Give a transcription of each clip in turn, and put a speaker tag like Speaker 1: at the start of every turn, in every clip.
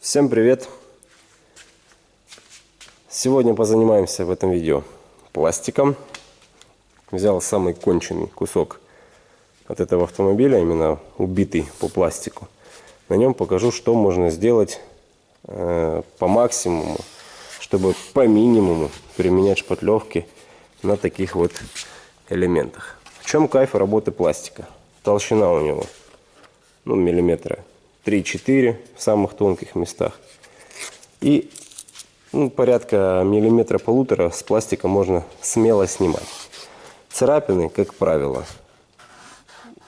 Speaker 1: Всем привет! Сегодня позанимаемся в этом видео пластиком. Взял самый конченый кусок от этого автомобиля, именно убитый по пластику. На нем покажу, что можно сделать э, по максимуму, чтобы по минимуму применять шпатлевки на таких вот элементах. В чем кайф работы пластика? Толщина у него ну, миллиметра 3-4 в самых тонких местах. И ну, порядка миллиметра полутора с пластика можно смело снимать. Царапины, как правило,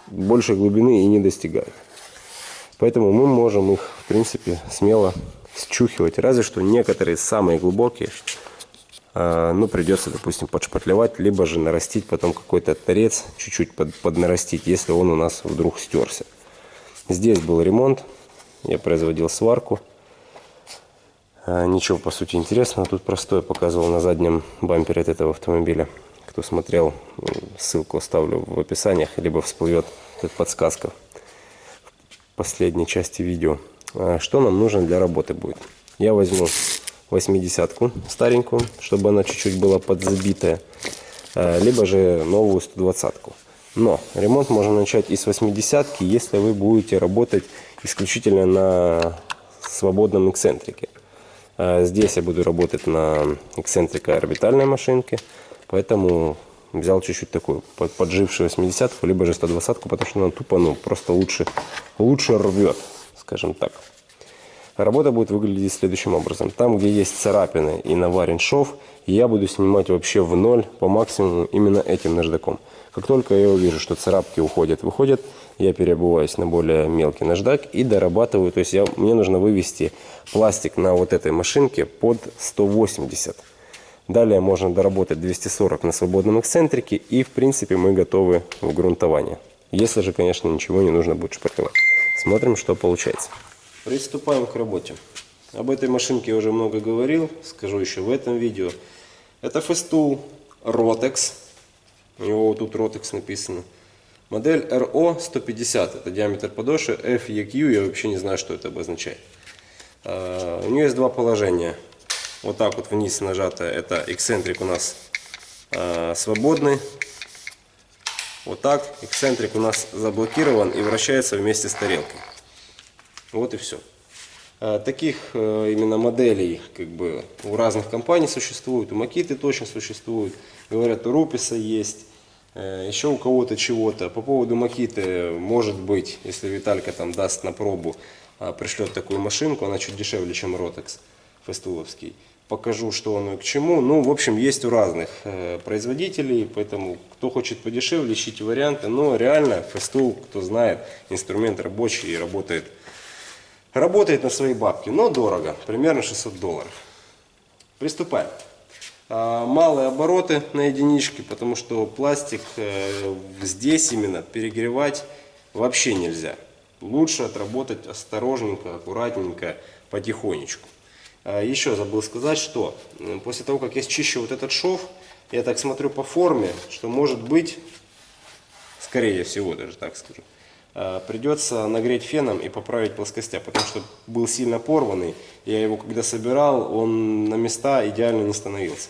Speaker 1: больше глубины и не достигают. Поэтому мы можем их, в принципе, смело счухивать. Разве что некоторые самые глубокие, э, ну, придется, допустим, подшпатлевать, либо же нарастить потом какой-то торец, чуть-чуть под, поднарастить, если он у нас вдруг стерся. Здесь был ремонт, я производил сварку. А, ничего по сути интересного, тут простое показывал на заднем бампере от этого автомобиля. Кто смотрел, ссылку оставлю в описаниях, либо всплывет как подсказка в последней части видео. А, что нам нужно для работы будет? Я возьму 80-ку старенькую, чтобы она чуть-чуть была подзабитая, а, либо же новую 120-ку. Но ремонт можно начать и с 80-ки, если вы будете работать исключительно на свободном эксцентрике. А здесь я буду работать на эксцентрика орбитальной машинке, поэтому взял чуть-чуть такую поджившую 80-ку, либо же 120-ку, потому что она тупо, ну, просто лучше, лучше рвет, скажем так. Работа будет выглядеть следующим образом. Там, где есть царапины и наварен шов, я буду снимать вообще в ноль по максимуму именно этим наждаком. Как только я увижу, что царапки уходят, выходят, я переобуваюсь на более мелкий наждак и дорабатываю. То есть я, мне нужно вывести пластик на вот этой машинке под 180. Далее можно доработать 240 на свободном эксцентрике и в принципе мы готовы в грунтование. Если же, конечно, ничего не нужно будет шпаклевать. Смотрим, что получается. Приступаем к работе. Об этой машинке я уже много говорил, скажу еще в этом видео. Это Festool Rotex у него тут Rotex написано. Модель RO 150, это диаметр подошвы. FEQ, я вообще не знаю, что это обозначает. Uh, у нее есть два положения. Вот так вот вниз нажато, это эксцентрик у нас uh, свободный. Вот так, эксцентрик у нас заблокирован и вращается вместе с тарелкой. Вот и все. Uh, таких именно моделей как бы у разных компаний существует, у Макиты точно существует. Говорят, у Руписа есть. Э, еще у кого-то чего-то. По поводу Макиты, может быть, если Виталька там даст на пробу, а, пришлет такую машинку, она чуть дешевле, чем Ротекс фестуловский. Покажу, что оно и к чему. Ну, в общем, есть у разных э, производителей, поэтому кто хочет подешевле, ищите варианты. Но реально, фестул, кто знает, инструмент рабочий и работает, работает на свои бабки, но дорого, примерно 600 долларов. Приступаем. А, малые обороты на единичке, потому что пластик э, здесь именно перегревать вообще нельзя. Лучше отработать осторожненько, аккуратненько, потихонечку. А, еще забыл сказать, что после того, как я счищу вот этот шов, я так смотрю по форме, что может быть, скорее всего даже так скажу, придется нагреть феном и поправить плоскостя, потому что был сильно порванный. Я его когда собирал, он на места идеально не становился.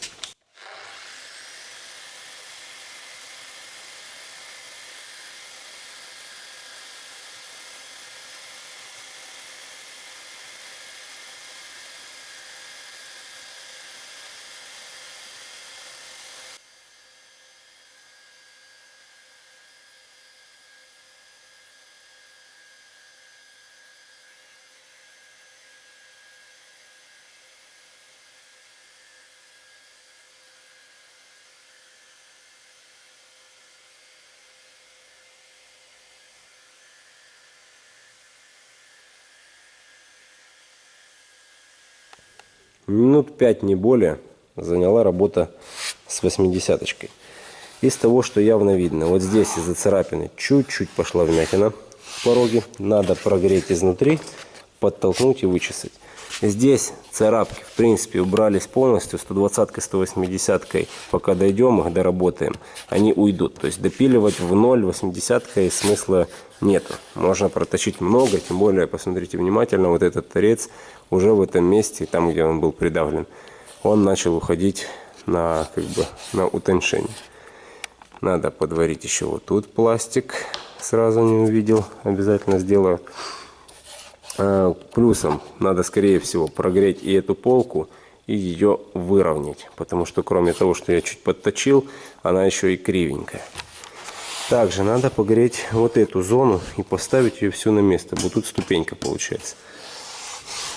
Speaker 1: Минут 5 не более заняла работа с 80 -очкой. Из того, что явно видно, вот здесь из-за царапины чуть-чуть пошла вмятина в пороге. Надо прогреть изнутри, подтолкнуть и вычесать. Здесь царапки, в принципе, убрались полностью. 120-кой, 180-кой, пока дойдем их, доработаем, они уйдут. То есть допиливать в 0 80-кой смысла нету. Можно проточить много, тем более, посмотрите внимательно, вот этот торец уже в этом месте, там, где он был придавлен, он начал уходить на, как бы, на утоньшение. Надо подварить еще вот тут пластик. Сразу не увидел, обязательно сделаю. А, плюсом надо, скорее всего, прогреть и эту полку, и ее выровнять. Потому что, кроме того, что я чуть подточил, она еще и кривенькая. Также надо погреть вот эту зону и поставить ее всю на место. Вот тут ступенька получается.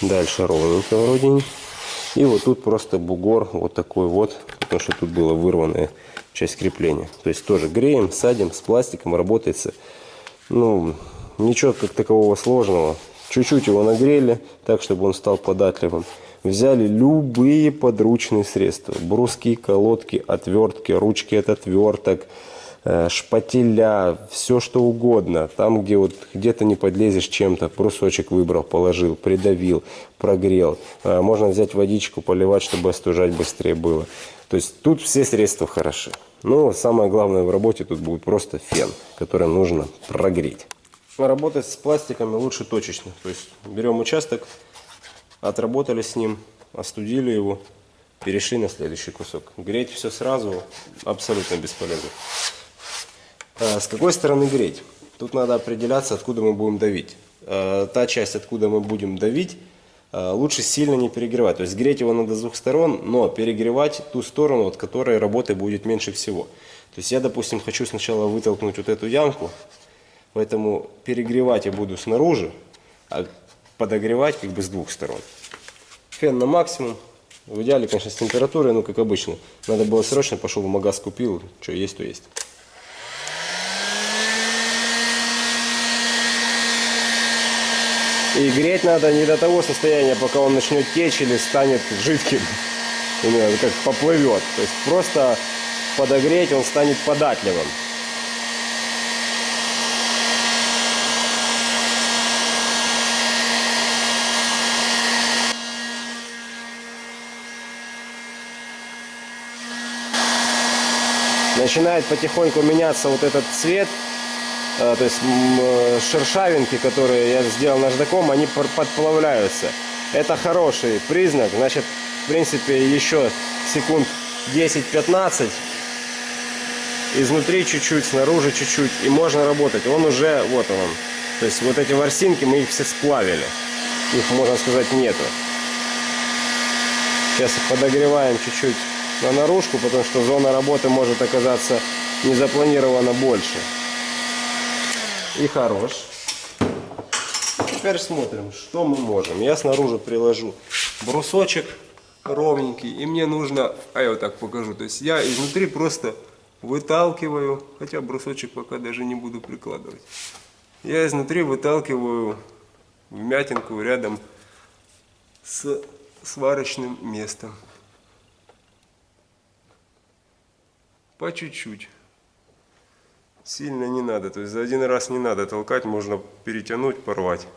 Speaker 1: Дальше ровненько вроде. И вот тут просто бугор вот такой вот. Потому что тут была вырванная часть крепления. То есть тоже греем, садим, с пластиком работается. Ну, ничего как такового сложного. Чуть-чуть его нагрели, так, чтобы он стал податливым. Взяли любые подручные средства. Бруски, колодки, отвертки, ручки от отверток, э, шпателя, все что угодно. Там, где вот где-то не подлезешь чем-то, брусочек выбрал, положил, придавил, прогрел. Э, можно взять водичку, поливать, чтобы остужать быстрее было. То есть тут все средства хороши. Но самое главное в работе тут будет просто фен, который нужно прогреть. Работать с пластиками лучше точечно. То есть берем участок, отработали с ним, остудили его, перешли на следующий кусок. Греть все сразу абсолютно бесполезно. А с какой стороны греть? Тут надо определяться, откуда мы будем давить. А, та часть, откуда мы будем давить, а, лучше сильно не перегревать. То есть греть его надо с двух сторон, но перегревать ту сторону, от которой работы будет меньше всего. То есть я, допустим, хочу сначала вытолкнуть вот эту ямку, Поэтому перегревать я буду снаружи, а подогревать как бы с двух сторон. Фен на максимум. В идеале, конечно, с температурой, ну как обычно. Надо было срочно, пошел в магаз купил, что есть, то есть. И греть надо не до того состояния, пока он начнет течь или станет жидким. Именно как поплывет. То есть просто подогреть он станет податливым. Начинает потихоньку меняться вот этот цвет, э, то есть э, шершавинки, которые я сделал наждаком, они подплавляются. Это хороший признак, значит, в принципе, еще секунд 10-15, изнутри чуть-чуть, снаружи чуть-чуть, и можно работать. Он уже, вот он, то есть вот эти ворсинки, мы их все сплавили, их, можно сказать, нету. Сейчас подогреваем чуть-чуть на наружку, потому что зона работы может оказаться не запланирована больше. И хорош. Теперь смотрим, что мы можем. Я снаружи приложу брусочек ровненький, и мне нужно, а я вот так покажу, то есть я изнутри просто выталкиваю, хотя брусочек пока даже не буду прикладывать. Я изнутри выталкиваю вмятинку рядом с сварочным местом. По чуть-чуть. Сильно не надо. То есть за один раз не надо толкать, можно перетянуть, порвать.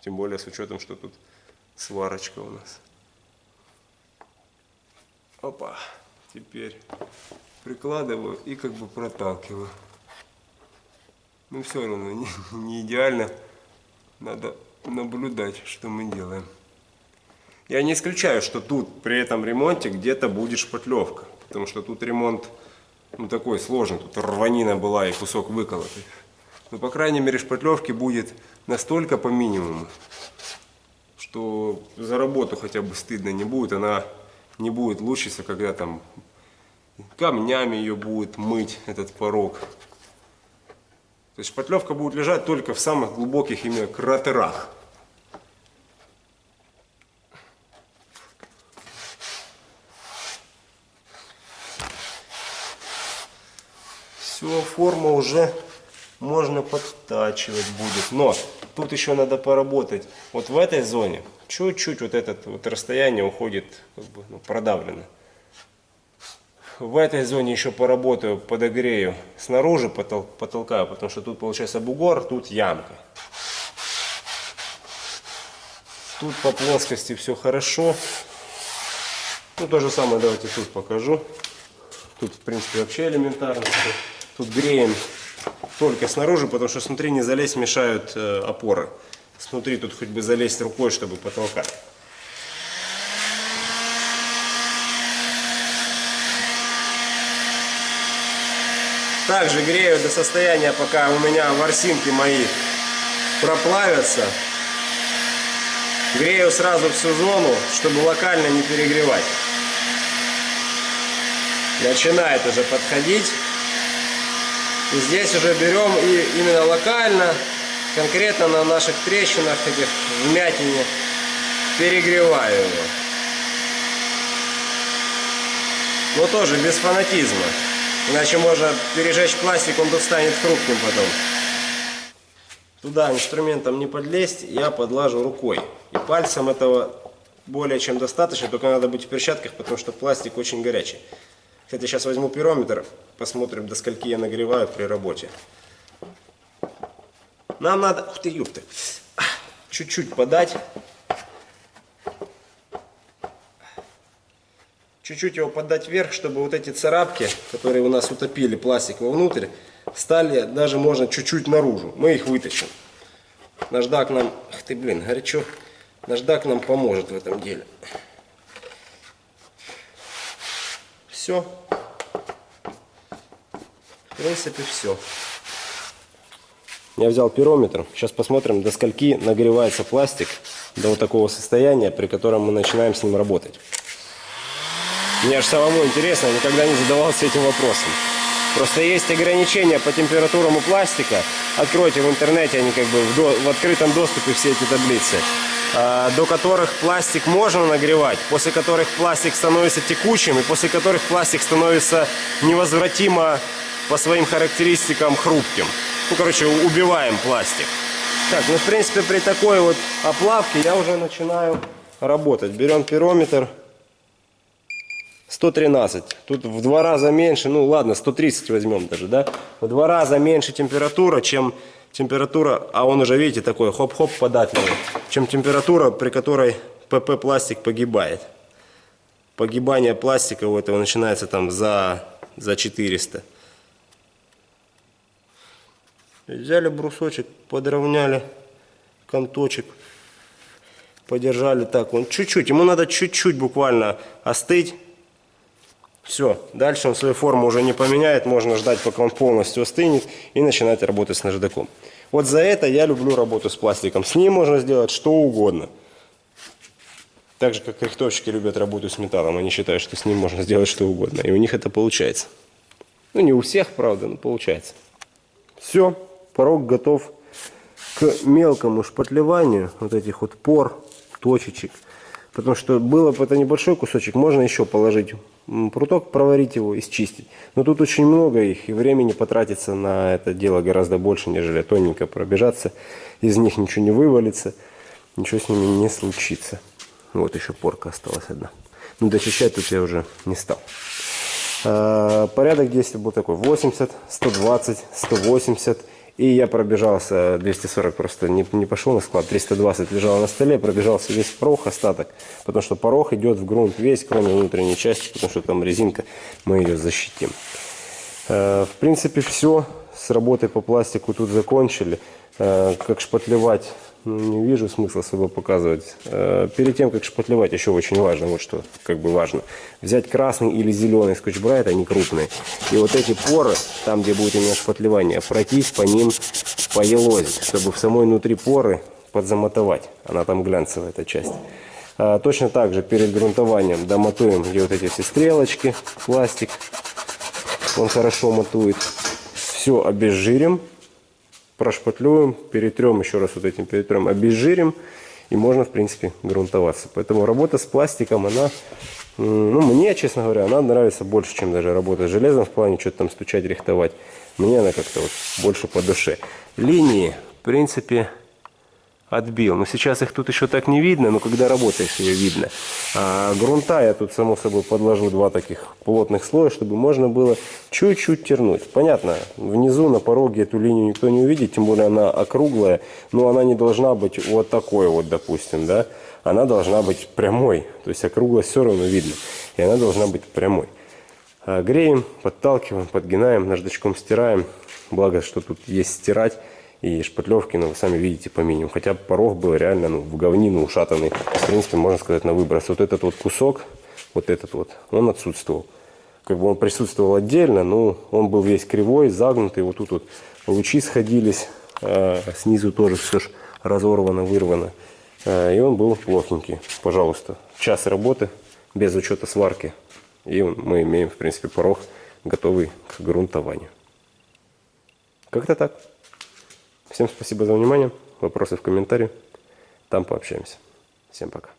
Speaker 1: Тем более с учетом, что тут сварочка у нас. Опа. Теперь прикладываю и как бы проталкиваю. Ну все равно не, не идеально. Надо наблюдать, что мы делаем. Я не исключаю, что тут при этом ремонте где-то будет шпатлевка. Потому что тут ремонт ну, такой сложный. Тут рванина была и кусок выколотый. Но, по крайней мере, шпатлевки будет настолько по минимуму, что за работу хотя бы стыдно не будет. Она не будет лучиться, когда там камнями ее будет мыть, этот порог. То есть шпатлевка будет лежать только в самых глубоких именно кратерах. Все, форма уже можно подтачивать будет. Но тут еще надо поработать. Вот в этой зоне чуть-чуть вот это вот расстояние уходит как бы, ну, продавлено. В этой зоне еще поработаю, подогрею. Снаружи потол потолкаю, потому что тут получается бугор, тут ямка. Тут по плоскости все хорошо. Ну, то же самое давайте тут покажу. Тут, в принципе, вообще элементарно. Тут греем только снаружи, потому что снутри не залезть мешают э, опоры. Снутри тут хоть бы залезть рукой, чтобы потолкать. Также грею до состояния, пока у меня ворсинки мои проплавятся. Грею сразу всю зону, чтобы локально не перегревать. Начинает уже подходить. И здесь уже берем и именно локально, конкретно на наших трещинах, этих вмятине, перегреваю его. Но тоже без фанатизма. Иначе можно пережечь пластик, он тут станет хрупким потом. Туда инструментом не подлезть, я подлажу рукой. И пальцем этого более чем достаточно, только надо быть в перчатках, потому что пластик очень горячий. Кстати, сейчас возьму пирометр, посмотрим, до скольки я нагреваю при работе. Нам надо, ух ты, ёпты, чуть-чуть подать. Чуть-чуть его подать вверх, чтобы вот эти царапки, которые у нас утопили пластик вовнутрь, стали даже можно чуть-чуть наружу. Мы их вытащим. Наждак нам, ах ты, блин, горячо. Наждак нам поможет в этом деле. Все. В принципе, все. Я взял пирометр. Сейчас посмотрим, до скольки нагревается пластик до вот такого состояния, при котором мы начинаем с ним работать. Мне аж самому интересно, я никогда не задавался этим вопросом. Просто есть ограничения по температурам у пластика. Откройте в интернете, они как бы в, до- в открытом доступе все эти таблицы. А, до которых пластик можно нагревать, после которых пластик становится текучим и после которых пластик становится невозвратимо по своим характеристикам хрупким. Ну, короче, убиваем пластик. Так, ну, в принципе, при такой вот оплавке я уже начинаю работать. Берем пирометр. 113. Тут в два раза меньше, ну ладно, 130 возьмем даже, да? В два раза меньше температура, чем температура, а он уже, видите, такой хоп-хоп податливый, чем температура, при которой ПП пластик погибает. Погибание пластика у этого начинается там за, за 400. Взяли брусочек, подровняли конточек, подержали так, он чуть-чуть, ему надо чуть-чуть буквально остыть. Все, дальше он свою форму уже не поменяет, можно ждать, пока он полностью остынет и начинать работать с наждаком. Вот за это я люблю работу с пластиком. С ним можно сделать что угодно. Так же, как рихтовщики любят работу с металлом. Они считают, что с ним можно сделать что угодно. И у них это получается. Ну, не у всех, правда, но получается. Все, порог готов к мелкому шпатлеванию вот этих вот пор, точечек. Потому что было бы это небольшой кусочек, можно еще положить пруток, проварить его и счистить. Но тут очень много их, и времени потратится на это дело гораздо больше, нежели тоненько пробежаться. Из них ничего не вывалится, ничего с ними не случится. Вот еще порка осталась одна. Но дочищать тут я уже не стал. А, Порядок действий был такой 80, 120, 180 и я пробежался 240 просто не, не пошел на склад 320 лежал на столе пробежался весь порог остаток потому что порог идет в грунт весь кроме внутренней части потому что там резинка мы ее защитим. Э, в принципе все с работой по пластику тут закончили. Э, как шпатлевать не вижу смысла особо показывать. Э, Перед тем, как шпатлевать, еще очень важно, вот что как бы важно, взять красный или зеленый скотч-брайт, они крупные, и вот эти поры, там, где будет именно шпатлевание, пройтись по ним, поелозить, чтобы в самой внутри поры подзамотовать. Она там глянцевая, эта часть. А, Точно так же перед грунтованием домотуем, где вот эти все стрелочки, пластик, он хорошо матует. Все обезжирим, прошпатлюем, перетрем еще раз вот этим перетрем, обезжирим, и можно, в принципе, грунтоваться. Поэтому работа с пластиком, она, ну, мне, честно говоря, она нравится больше, чем даже работа с железом в плане что-то там стучать, рихтовать. Мне она как-то вот больше по душе. Линии, в принципе, отбил. Но сейчас их тут еще так не видно, но когда работаешь, ее видно. А грунта я тут, само собой, подложу два таких плотных слоя, чтобы можно было чуть-чуть тернуть. Понятно, внизу на пороге эту линию никто не увидит, тем более она округлая, но она не должна быть вот такой вот, допустим, да. Она должна быть прямой, то есть округлость все равно видно, и она должна быть прямой. А греем, подталкиваем, подгинаем, наждачком стираем. Благо, что тут есть стирать и шпатлевки, но вы сами видите по минимуму. Хотя порог был реально ну, в говнину ушатанный. В принципе, можно сказать, на выброс. Вот этот вот кусок, вот этот вот, он отсутствовал. Как бы он присутствовал отдельно, но он был весь кривой, загнутый. Вот тут вот лучи сходились, а снизу тоже все ж разорвано, вырвано. А, и он был плохенький. Пожалуйста, час работы без учета сварки. И мы имеем, в принципе, порог готовый к грунтованию. Как-то так. Всем спасибо за внимание. Вопросы в комментарии. Там пообщаемся. Всем пока.